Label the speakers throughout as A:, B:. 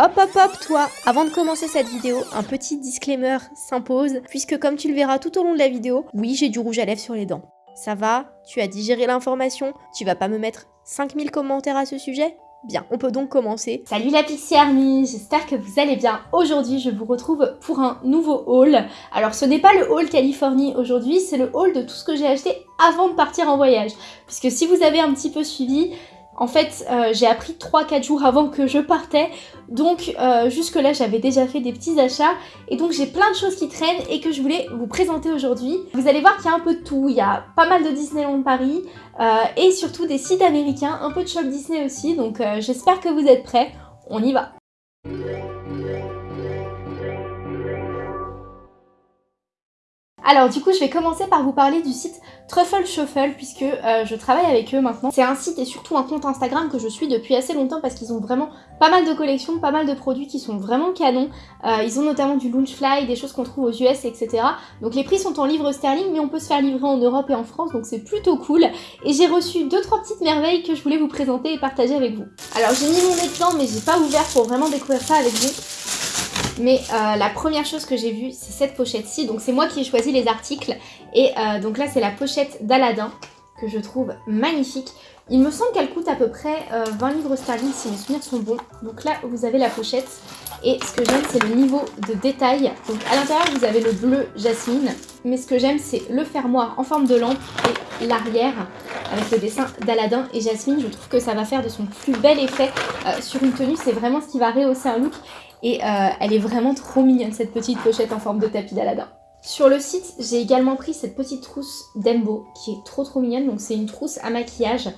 A: Hop hop hop toi Avant de commencer cette vidéo, un petit disclaimer s'impose, puisque comme tu le verras tout au long de la vidéo, oui j'ai du rouge à lèvres sur les dents. Ça va Tu as digéré l'information Tu vas pas me mettre 5000 commentaires à ce sujet? Bien, on peut donc commencer.
B: Salut la Pixie Army, j'espère que vous allez bien. Aujourd'hui, je vous retrouve pour un nouveau haul. Alors, ce n'est pas le haul Californie aujourd'hui, c'est le haul de tout ce que j'ai acheté avant de partir en voyage. Puisque si vous avez un petit peu suivi, en fait, euh, j'ai appris 3-4 jours avant que je partais, donc euh, jusque-là j'avais déjà fait des petits achats, et donc j'ai plein de choses qui traînent et que je voulais vous présenter aujourd'hui. Vous allez voir qu'il y a un peu de tout, il y a pas mal de Disneyland Paris, euh, et surtout des sites américains, un peu de shop Disney aussi, donc j'espère que vous êtes prêts, on y va Alors du coup je vais commencer par vous parler du site Truffle Shuffle puisque euh, je travaille avec eux maintenant. C'est un site et surtout un compte Instagram que je suis depuis assez longtemps parce qu'ils ont vraiment pas mal de collections, pas mal de produits qui sont vraiment canons. Euh, ils ont notamment du Launchfly, des choses qu'on trouve aux US, etc. Donc les prix sont en livres sterling mais on peut se faire livrer en Europe et en France donc c'est plutôt cool. Et j'ai reçu deux trois petites merveilles que je voulais vous présenter et partager avec vous. Alors j'ai mis mon nez dedans mais j'ai pas ouvert pour vraiment découvrir ça avec vous. Mais euh, la première chose que j'ai vue, c'est cette pochette-ci. Donc c'est moi qui ai choisi les articles. Et euh, donc là, c'est la pochette d'Aladin que je trouve magnifique. Il me semble qu'elle coûte à peu près 20 euh, livres sterling si mes souvenirs sont bons. Donc là, vous avez la pochette. Et ce que j'aime, c'est le niveau de détail. Donc à l'intérieur, vous avez le bleu jasmine. Mais ce que j'aime, c'est le fermoir en forme de lampe et l'arrière avec le dessin d'Aladin et Jasmine. Je trouve que ça va faire de son plus bel effet sur une tenue. C'est vraiment ce qui va rehausser un look. Et euh, elle est vraiment trop mignonne cette petite pochette en forme de tapis d'Aladin. Sur le site, j'ai également pris cette petite trousse d'Embo qui est trop trop mignonne. Donc c'est une trousse à maquillage.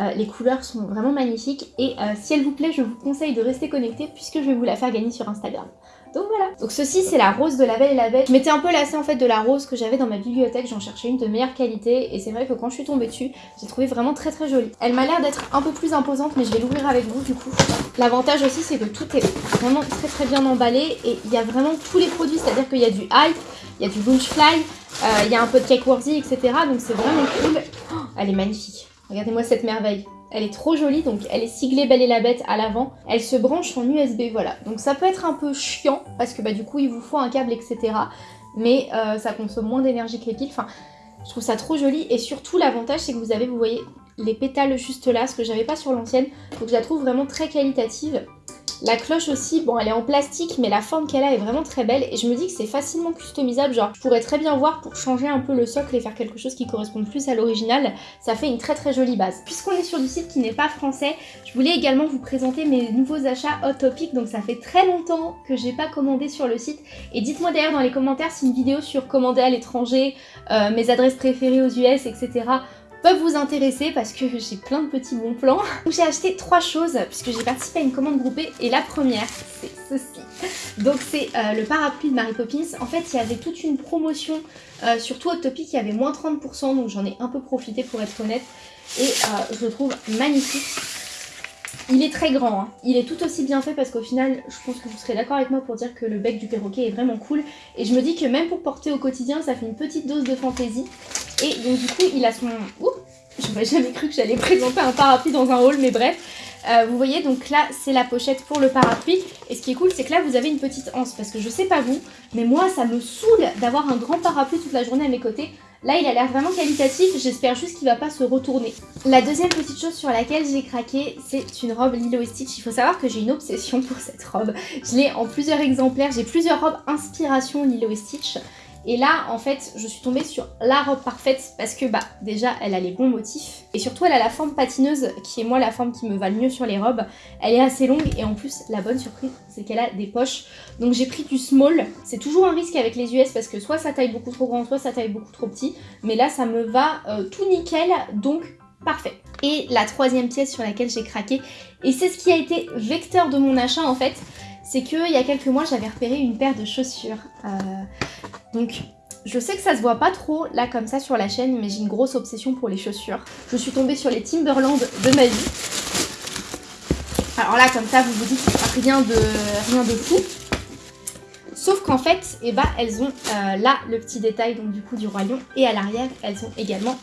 B: Euh, les couleurs sont vraiment magnifiques et euh, si elle vous plaît, je vous conseille de rester connecté puisque je vais vous la faire gagner sur Instagram. Donc voilà. Donc ceci c'est la rose de la Belle et la Bête. Je m'étais un peu lassée en fait de la rose que j'avais dans ma bibliothèque, j'en cherchais une de meilleure qualité et c'est vrai que quand je suis tombée dessus, j'ai trouvé vraiment très très jolie. Elle m'a l'air d'être un peu plus imposante mais je vais l'ouvrir avec vous du coup. L'avantage aussi c'est que tout est vraiment très très bien emballé et il y a vraiment tous les produits, c'est-à-dire qu'il y a du hype, il y a du Bunchfly, euh, il y a un peu de Cake Worthy, etc. Donc c'est vraiment cool. Oh, elle est magnifique. Regardez-moi cette merveille. Elle est trop jolie, donc elle est siglée Belle et la Bête à l'avant. Elle se branche en USB, voilà. Donc ça peut être un peu chiant, parce que bah, du coup il vous faut un câble, etc. Mais euh, ça consomme moins d'énergie que les piles. Enfin, je trouve ça trop joli. Et surtout l'avantage c'est que vous avez, vous voyez, les pétales juste là, ce que j'avais pas sur l'ancienne. Donc je la trouve vraiment très qualitative. La cloche aussi, bon elle est en plastique mais la forme qu'elle a est vraiment très belle. Et je me dis que c'est facilement customisable, genre je pourrais très bien voir pour changer un peu le socle et faire quelque chose qui corresponde plus à l'original, ça fait une très très jolie base. Puisqu'on est sur du site qui n'est pas français, je voulais également vous présenter mes nouveaux achats Hot Topic, donc ça fait très longtemps que j'ai pas commandé sur le site. Et dites-moi d'ailleurs dans les commentaires si une vidéo sur commander à l'étranger, euh, mes adresses préférées aux US, etc peuvent vous intéresser parce que j'ai plein de petits bons plans. J'ai acheté trois choses puisque j'ai participé à une commande groupée et la première c'est ceci. Donc c'est euh, le parapluie de Mary Poppins. En fait il y avait toute une promotion euh, sur tout Hot Topic, il y avait moins 30% donc j'en ai un peu profité pour être honnête et euh, je le trouve magnifique. Il est très grand, hein. il est tout aussi bien fait parce qu'au final, je pense que vous serez d'accord avec moi pour dire que le bec du perroquet est vraiment cool. Et je me dis que même pour porter au quotidien, ça fait une petite dose de fantaisie. Et donc du coup, il a son... Ouh J'aurais jamais cru que j'allais présenter un parapluie dans un haul, mais bref. Euh, vous voyez, donc là, c'est la pochette pour le parapluie. Et ce qui est cool, c'est que là, vous avez une petite anse. Parce que je sais pas vous, mais moi, ça me saoule d'avoir un grand parapluie toute la journée à mes côtés. Là, il a l'air vraiment qualitatif. J'espère juste qu'il va pas se retourner. La deuxième petite chose sur laquelle j'ai craqué, c'est une robe Lilo Stitch. Il faut savoir que j'ai une obsession pour cette robe. Je l'ai en plusieurs exemplaires. J'ai plusieurs robes inspiration Lilo Stitch. Et là, en fait, je suis tombée sur la robe parfaite parce que, bah, déjà, elle a les bons motifs. Et surtout, elle a la forme patineuse, qui est moi la forme qui me va le mieux sur les robes. Elle est assez longue et en plus, la bonne surprise, c'est qu'elle a des poches. Donc j'ai pris du small. C'est toujours un risque avec les US parce que soit ça taille beaucoup trop grand, soit ça taille beaucoup trop petit. Mais là, ça me va euh, tout nickel, donc parfait. Et la troisième pièce sur laquelle j'ai craqué, et c'est ce qui a été vecteur de mon achat en fait, c'est qu'il y a quelques mois, j'avais repéré une paire de chaussures. Euh, donc, je sais que ça se voit pas trop là comme ça sur la chaîne, mais j'ai une grosse obsession pour les chaussures. Je suis tombée sur les Timberland de ma vie. Alors là, comme ça, vous vous dites rien de, rien de fou. Sauf qu'en fait, eh ben, elles ont euh, là le petit détail du coup du roi lion et à l'arrière, elles ont également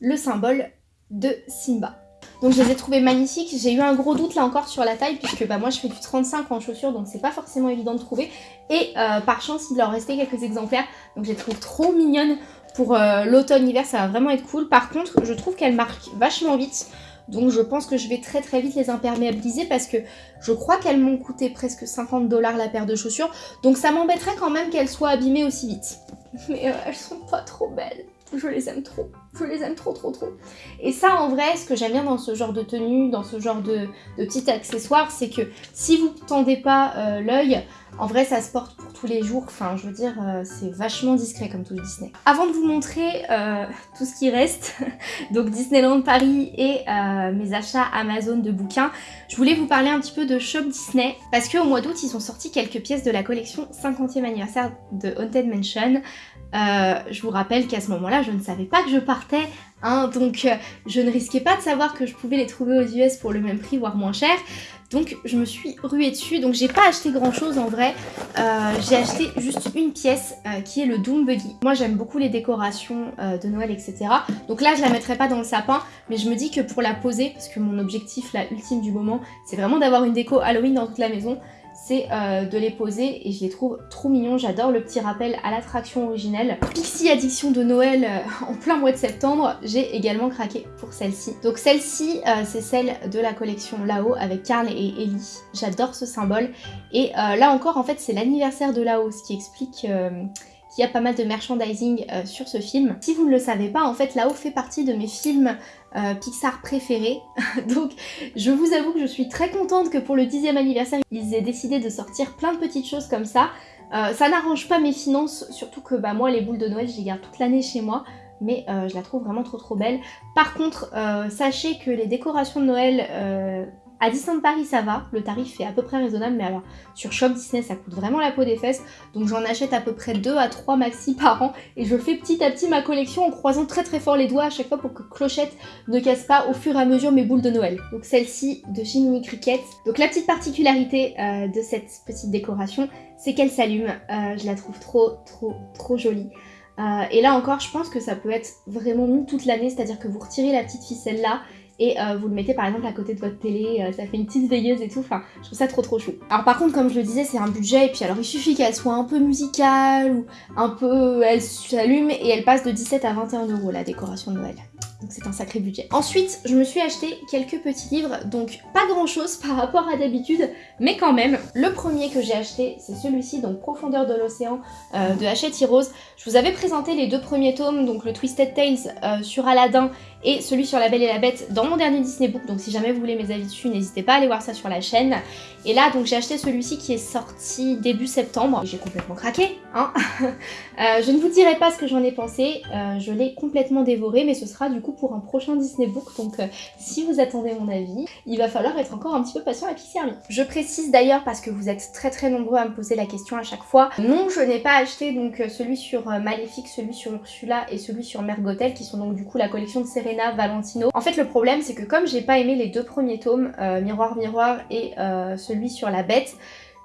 B: le symbole de Simba. Donc je les ai trouvés magnifiques. J'ai eu un gros doute là encore sur la taille puisque bah, moi je fais du 35 en chaussures donc c'est pas forcément évident de trouver. Et euh, par chance il leur restait quelques exemplaires donc je les trouve trop mignonnes pour euh, l'automne-hiver ça va vraiment être cool. Par contre je trouve qu'elles marquent vachement vite. Donc je pense que je vais très très vite les imperméabiliser parce que je crois qu'elles m'ont coûté presque 50 dollars la paire de chaussures. Donc ça m'embêterait quand même qu'elles soient abîmées aussi vite. Mais euh, elles sont pas trop belles. Je les aime trop. Je les aime trop trop trop. Et ça en vrai, ce que j'aime bien dans ce genre de tenue, dans ce genre de, de petits accessoires, c'est que si vous tendez pas euh, l'œil, en vrai ça se porte pour tous les jours. Enfin je veux dire, euh, c'est vachement discret comme tout le Disney. Avant de vous montrer euh, tout ce qui reste, donc Disneyland Paris et mes achats Amazon de bouquins, je voulais vous parler un petit peu de Shop Disney parce qu'au mois d'août ils ont sorti quelques pièces de la collection 50e anniversaire de Haunted Mansion. Euh, je vous rappelle qu'à ce moment-là, je ne savais pas que je partais, hein, donc euh, je ne risquais pas de savoir que je pouvais les trouver aux US pour le même prix, voire moins cher. Donc je me suis ruée dessus, donc j'ai pas acheté grand chose en vrai, euh, j'ai acheté juste une pièce qui est le Doom Buggy. Moi j'aime beaucoup les décorations de Noël etc. Donc là je la mettrai pas dans le sapin, mais je me dis que pour la poser, parce que mon objectif là ultime du moment, c'est vraiment d'avoir une déco Halloween dans toute la maison, c'est euh, de les poser et je les trouve trop mignons. J'adore le petit rappel à l'attraction originelle. Pixie Addiction de Noël euh, en plein mois de septembre, j'ai également craqué pour celle-ci. Donc celle-ci, euh, c'est celle de la collection Lao avec Carl et Ellie. J'adore ce symbole. Et là encore, en fait, c'est l'anniversaire de Lao, ce qui explique il y a pas mal de merchandising euh, sur ce film. Si vous ne le savez pas, en fait, Là-haut fait partie de mes films euh, Pixar préférés. Donc, je vous avoue que je suis très contente que pour le 10e anniversaire, ils aient décidé de sortir plein de petites choses comme ça. Euh, ça n'arrange pas mes finances, surtout que bah, moi, les boules de Noël, je les garde toute l'année chez moi mais je la trouve vraiment trop trop belle. Par contre, sachez que les décorations de Noël à Disneyland Paris ça va, le tarif est à peu près raisonnable, mais alors sur Shop Disney ça coûte vraiment la peau des fesses, donc j'en achète à peu près 2 à 3 maxi par an, et je fais petit à petit ma collection en croisant très très fort les doigts à chaque fois pour que Clochette ne casse pas au fur et à mesure mes boules de Noël. Donc celle-ci de chez Mini Cricket. Donc la petite particularité euh, de cette petite décoration, c'est qu'elle s'allume, euh, je la trouve trop trop trop jolie. Euh, et là encore, je pense que ça peut être vraiment mis toute l'année, c'est-à-dire que vous retirez la petite ficelle là et euh, vous le mettez par exemple à côté de votre télé, euh, ça fait une petite veilleuse et tout, enfin je trouve ça trop trop chou. Alors par contre comme je le disais c'est un budget et puis alors il suffit qu'elle soit un peu musicale ou un peu elle s'allume et elle passe de 17 à 21 euros la décoration de Noël donc c'est un sacré budget. Ensuite, je me suis acheté quelques petits livres, donc pas grand chose par rapport à d'habitude, mais quand même. Le premier que j'ai acheté, c'est celui-ci, donc Profondeur de l'océan euh, de Hachette Heroes. Je vous avais présenté les deux premiers tomes, donc le Twisted Tales euh, sur Aladdin et celui sur La Belle et la Bête dans mon dernier Disney Book, donc si jamais vous voulez mes avis dessus, n'hésitez pas à aller voir ça sur la chaîne. Et là, donc j'ai acheté celui-ci qui est sorti début septembre, j'ai complètement craqué, hein euh, Je ne vous dirai pas ce que j'en ai pensé, je l'ai complètement dévoré, mais ce sera du coup pour un prochain Disney Book, donc euh, si vous attendez mon avis, il va falloir être encore un petit peu patient à Pixie Army. Je précise d'ailleurs, parce que vous êtes très très nombreux à me poser la question à chaque fois, non je n'ai pas acheté donc euh, celui sur euh, Maléfique, celui sur Ursula et celui sur Mergotel, qui sont donc du coup la collection de Serena Valentino. En fait le problème c'est que comme j'ai pas aimé les deux premiers tomes, Miroir Miroir et celui sur la bête,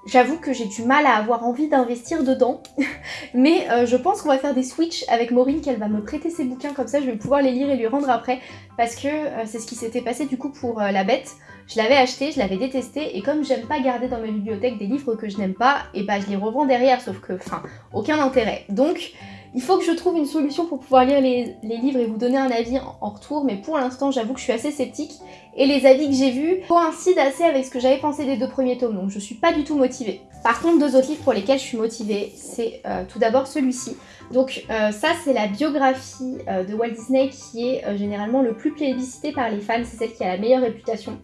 B: J'avoue que j'ai du mal à avoir envie d'investir dedans, mais euh, je pense qu'on va faire des switches avec Maureen, qu'elle va me prêter ses bouquins, comme ça je vais pouvoir les lire et lui rendre après, parce que euh, c'est ce qui s'était passé du coup pour euh, La Bête. Je l'avais acheté, je l'avais détesté, et comme j'aime pas garder dans ma bibliothèque des livres que je n'aime pas, et bah je les revends derrière, sauf que, enfin, aucun intérêt. Donc, il faut que je trouve une solution pour pouvoir lire les, livres et vous donner un avis en, retour, mais pour l'instant j'avoue que je suis assez sceptique et les avis que j'ai vus coïncident assez avec ce que j'avais pensé des deux premiers tomes, donc je suis pas du tout motivée. Par contre, deux autres livres pour lesquels je suis motivée, c'est euh, tout d'abord celui-ci. Donc euh, ça c'est la biographie euh, de Walt Disney qui est généralement le plus plébiscité par les fans, c'est celle qui a la meilleure réputation.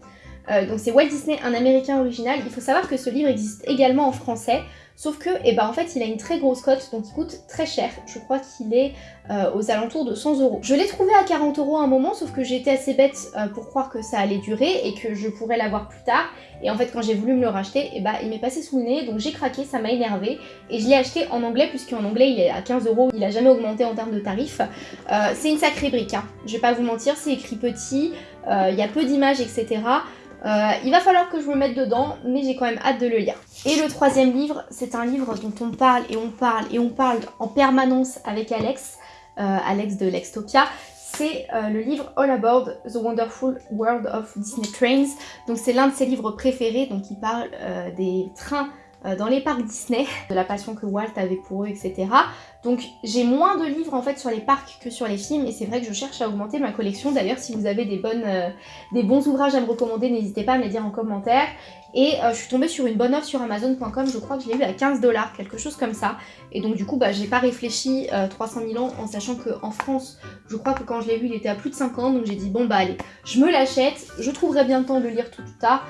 B: donc c'est Walt Disney, un américain original. Il faut savoir que ce livre existe également en français, Sauf que, eh ben, en fait, il a une très grosse cote, donc il coûte très cher. Je crois qu'il est euh, aux alentours de 100 euros. Je l'ai trouvé à 40 euros à un moment, sauf que j'étais assez bête euh, pour croire que ça allait durer et que je pourrais l'avoir plus tard. Et en fait, quand j'ai voulu me le racheter, eh ben, il m'est passé sous le nez, donc j'ai craqué, ça m'a énervé. Et je l'ai acheté en anglais, puisqu'en anglais, il est à 15 euros. Il a jamais augmenté en termes de tarifs. Euh, c'est une sacrée brique, hein. je vais pas vous mentir, c'est écrit petit, il y a peu d'images, etc. Euh, il va falloir que je me mette dedans, mais j'ai quand même hâte de le lire. Et le troisième livre, c'est un livre dont on parle et on parle et on parle en permanence avec Alex, euh, Alex de Lextopia. c'est euh, le livre All Aboard The Wonderful World of Disney Trains. Donc c'est l'un de ses livres préférés, donc il parle des trains dans les parcs Disney, de la passion que Walt avait pour eux, etc. Donc j'ai moins de livres en fait sur les parcs que sur les films et c'est vrai que je cherche à augmenter ma collection. D'ailleurs si vous avez des, bonnes, euh, des bons ouvrages à me recommander, n'hésitez pas à me les dire en commentaire. Et euh, je suis tombée sur une bonne offre sur Amazon.com, je crois que je l'ai eu à 15 dollars, quelque chose comme ça. Et donc du coup bah, j'ai pas réfléchi 300 000 ans en sachant qu'en France, je crois que quand je l'ai vu il était à plus de 50 donc j'ai dit bon bah allez, je me l'achète, je trouverai bien le temps de lire tout, tout tard.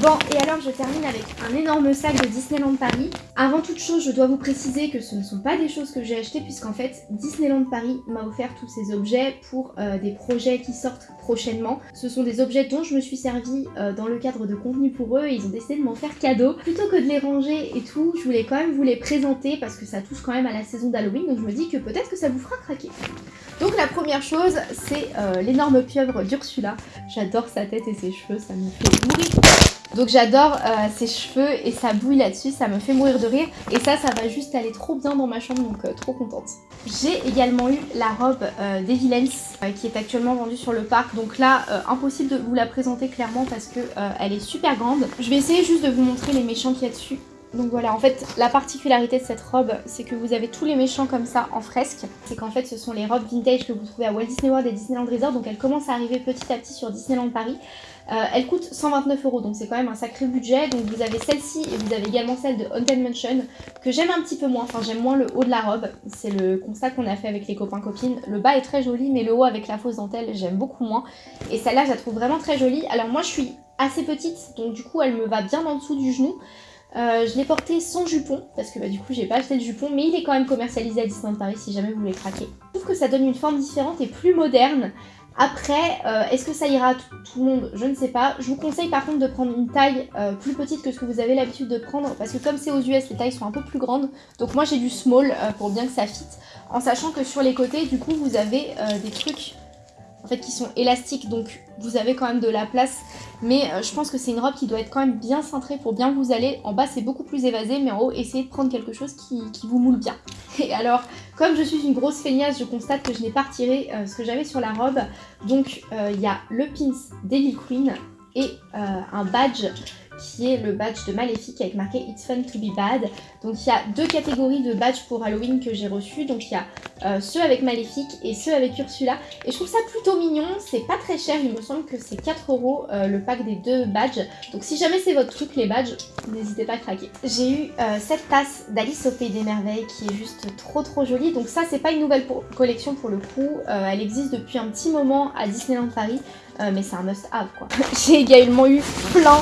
B: Bon, et alors je termine avec un énorme sac de Disneyland Paris. Avant toute chose, je dois vous préciser que ce ne sont pas des choses que j'ai achetées puisqu'en fait, Disneyland Paris m'a offert tous ces objets pour euh, des projets qui sortent prochainement. Ce sont des objets dont je me suis servi euh, dans le cadre de contenu pour eux et ils ont décidé de m'en faire cadeau. Plutôt que de les ranger et tout, je voulais quand même vous les présenter parce que ça touche quand même à la saison d'Halloween, donc je me dis que peut-être que ça vous fera craquer. Donc la première chose, c'est euh, l'énorme pieuvre d'Ursula. J'adore sa tête et ses cheveux, ça me fait mourir. Donc j'adore euh, ses cheveux et sa bouille là-dessus, ça me fait mourir de rire. Et ça, ça va juste aller trop bien dans ma chambre, donc euh, trop contente. J'ai également eu la robe euh, des Villains qui est actuellement vendue sur le parc. Donc là, impossible de vous la présenter clairement parce que elle est super grande. Je vais essayer juste de vous montrer les méchants qu'il y a dessus. Donc voilà, en fait, la particularité de cette robe, c'est que vous avez tous les méchants comme ça en fresque. C'est qu'en fait, ce sont les robes vintage que vous trouvez à Walt Disney World et Disneyland Resort. Donc elles commencent à arriver petit à petit sur Disneyland Paris. Elle coûte 129 euros, donc c'est quand même un sacré budget. Donc vous avez celle-ci et vous avez également celle de Haunted Mansion, que j'aime un petit peu moins. Enfin, j'aime moins le haut de la robe. C'est le constat qu'on a fait avec les copains-copines. Le bas est très joli, mais le haut avec la fausse dentelle, j'aime beaucoup moins. Et celle-là, je la trouve vraiment très jolie. Alors moi, je suis assez petite, donc du coup, elle me va bien en dessous du genou. Euh, je l'ai porté sans jupon, parce que bah, du coup j'ai pas acheté de jupon, mais il est quand même commercialisé à Disneyland Paris si jamais vous voulez craquer. Je trouve que ça donne une forme différente et plus moderne. Après, euh, est-ce que ça ira à tout, le monde? Je ne sais pas. Je vous conseille par contre de prendre une taille euh, plus petite que ce que vous avez l'habitude de prendre, parce que comme c'est aux US, les tailles sont un peu plus grandes. Donc moi j'ai du small pour bien que ça fit, en sachant que sur les côtés, du coup, vous avez des trucs en fait qui sont élastiques donc vous avez quand même de la place. Mais euh, je pense que c'est une robe qui doit être quand même bien cintrée pour bien vous aller. En bas c'est beaucoup plus évasé mais en haut essayez de prendre quelque chose qui, vous moule bien. Et alors comme je suis une grosse feignasse je constate que je n'ai pas retiré euh, ce que j'avais sur la robe. Donc euh, il y a le pins Daily Queen et un badge qui est le badge de Maléfique avec marqué It's fun to be bad. Donc il y a deux catégories de badges pour Halloween que j'ai reçus. Donc il y a euh, ceux avec Maléfique et ceux avec Ursula. Et je trouve ça plutôt mignon, c'est pas très cher, il me semble que c'est 4 euros euh, le pack des deux badges. Donc si jamais c'est votre truc les badges, n'hésitez pas à craquer. J'ai eu euh, cette tasse d'Alice au Pays des Merveilles qui est juste trop trop jolie. Donc ça c'est pas une nouvelle collection pour le coup, elle existe depuis un petit moment à Disneyland Paris. mais c'est un must-have quoi. J'ai également eu plein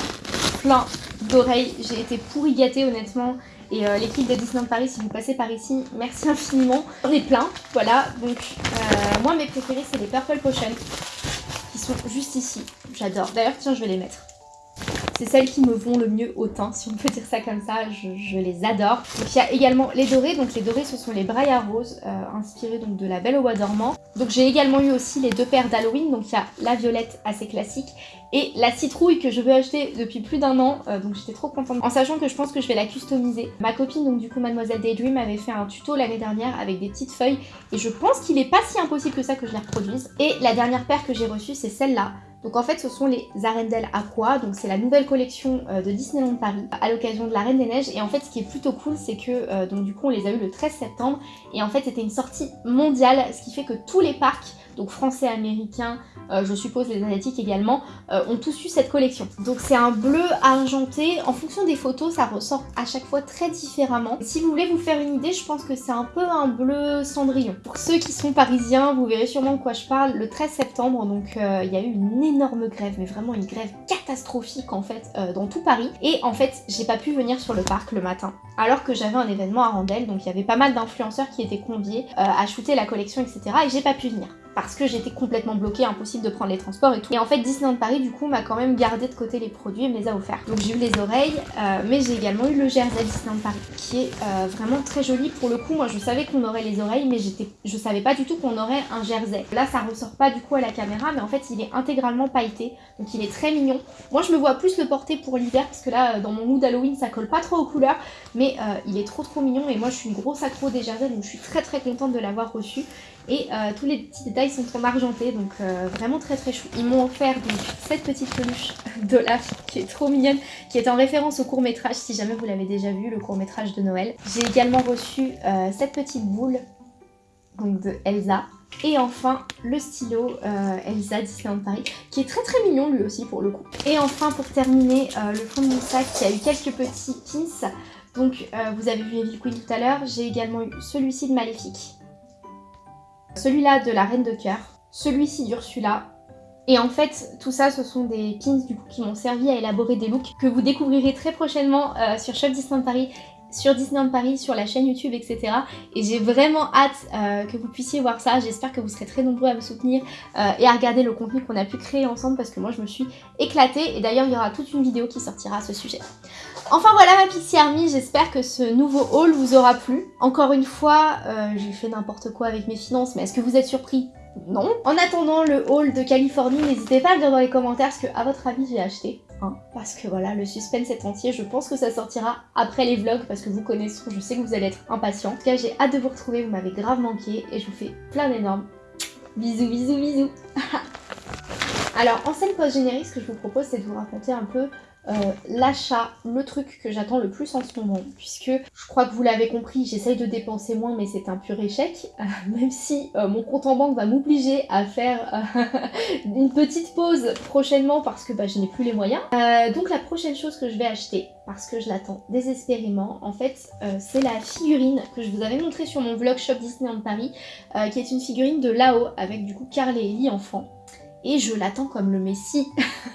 B: plein d'oreilles. J'ai été pourri gâtée honnêtement. Et euh, l'équipe de Disneyland Paris, si vous passez par ici, merci infiniment. J'en ai plein, voilà. Donc euh, moi mes préférés c'est les Purple Potion qui sont juste ici. J'adore. D'ailleurs tiens je vais les mettre. C'est celles qui me vont le mieux au teint, si on peut dire ça comme ça, je, les adore. Donc il y a également les dorés, donc les dorés ce sont les Briar Rose, euh, inspirés donc de la Belle au dormant. Donc j'ai également eu aussi les deux paires d'Halloween, donc il y a la violette assez classique et la citrouille que je veux acheter depuis plus d'un an, euh, donc j'étais trop contente. En sachant que je pense que je vais la customiser. Ma copine, donc du coup Mademoiselle Daydream, avait fait un tuto l'année dernière avec des petites feuilles et je pense qu'il est pas si impossible que ça que je les reproduise. Et la dernière paire que j'ai reçue, c'est celle-là. Donc en fait ce sont les Arendelle Aqua, donc c'est la nouvelle collection euh, de Disneyland Paris à l'occasion de la Reine des Neiges. Et en fait ce qui est plutôt cool c'est que euh, donc du coup on les a eu le 13 septembre. Et en fait c'était une sortie mondiale ce qui fait que tous les parcs donc français, américains, euh, je suppose les asiatiques également, euh, ont tous eu cette collection. Donc c'est un bleu argenté, en fonction des photos ça ressort à chaque fois très différemment. Si vous voulez vous faire une idée, je pense que c'est un peu un bleu cendrillon. Pour ceux qui sont parisiens, vous verrez sûrement de quoi je parle, le 13 septembre, donc euh, il y a eu une énorme grève, mais vraiment une grève catastrophique en fait dans tout Paris. Et en fait j'ai pas pu venir sur le parc le matin, alors que j'avais un événement à Randel, donc il y avait pas mal d'influenceurs qui étaient conviés à shooter la collection, etc. Et j'ai pas pu venir parce que j'étais complètement bloquée, impossible de prendre les transports et tout. Et en fait Disneyland Paris du coup m'a quand même gardé de côté les produits et me les a offerts. Donc j'ai eu les oreilles, euh, mais j'ai également eu le jersey Disneyland Paris qui est euh, vraiment très joli. Pour le coup moi je savais qu'on aurait les oreilles mais je savais pas du tout qu'on aurait un jersey. Là ça ressort pas du coup à la caméra mais en fait il est intégralement pailleté donc il est très mignon. Moi je me vois plus le porter pour l'hiver parce que là dans mon mood Halloween ça colle pas trop aux couleurs mais euh, il est trop trop mignon et moi je suis une grosse accro des jerseys donc je suis très très contente de l'avoir reçu. Et tous les petits détails sont en argenté, donc euh, vraiment très très chou. Ils m'ont offert donc cette petite peluche d'Olaf qui est trop mignonne, qui est en référence au court métrage, si jamais vous l'avez déjà vu, le court métrage de Noël. J'ai également reçu euh, cette petite boule de Elsa. Et enfin, le stylo euh, Elsa Disneyland Paris, qui est très très mignon lui aussi pour le coup. Et enfin, pour terminer, le fond de mon sac qui a eu quelques petits pins. Donc, vous avez vu Evil Queen tout à l'heure, j'ai également eu celui-ci de Maléfique celui-là de la Reine de Cœur, celui-ci d'Ursula. Et en fait, tout ça, ce sont des pins qui m'ont servi à élaborer des looks que vous découvrirez très prochainement euh, sur Shop Disneyland Paris sur Disneyland Paris, sur la chaîne YouTube, etc. Et j'ai vraiment hâte euh, que vous puissiez voir ça. J'espère que vous serez très nombreux à me soutenir euh, et à regarder le contenu qu'on a pu créer ensemble parce que moi je me suis éclatée. Et d'ailleurs, il y aura toute une vidéo qui sortira à ce sujet. Enfin voilà ma Pixie Army, j'espère que ce nouveau haul vous aura plu. Encore une fois, euh, j'ai fait n'importe quoi avec mes finances, mais est-ce que vous êtes surpris? Non. En attendant le haul de Californie, n'hésitez pas à me dire dans les commentaires ce que, à votre avis, j'ai acheté. Hein, parce que voilà, le suspense est entier. Je pense que ça sortira après les vlogs parce que vous connaissez, je sais que vous allez être impatients. En tout cas, j'ai hâte de vous retrouver, vous m'avez grave manqué et je vous fais plein d'énormes bisous, bisous, bisous. Alors, en scène post-générique, ce que je vous propose, c'est de vous raconter un peu euh, l'achat, le truc que j'attends le plus en ce moment, puisque je crois que vous l'avez compris, j'essaye de dépenser moins, mais c'est un pur échec, euh, même si euh, mon compte en banque va m'obliger à faire une petite pause prochainement parce que bah, je n'ai plus les moyens. donc la prochaine chose que je vais acheter, parce que je l'attends désespérément, en fait, c'est la figurine que je vous avais montrée sur mon vlog Shop Disneyland Paris, qui est une figurine de Lao, avec du coup Carl et Ellie enfant et je l'attends comme le Messi.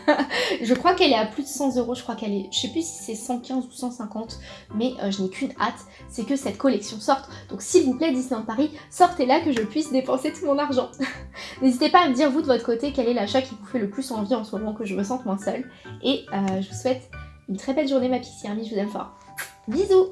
B: je crois qu'elle est à plus de 100 euros, je crois qu'elle est, je sais plus si c'est 115 ou 150, mais euh, je n'ai qu'une hâte, c'est que cette collection sorte. Donc s'il vous plaît Disneyland Paris, sortez-la que je puisse dépenser tout mon argent. N'hésitez pas à me dire vous de votre côté quel est l'achat qui vous fait le plus envie en ce moment, que je me sente moins seule. Et euh, je vous souhaite une très belle journée ma Pixie Army, je vous aime fort. Bisous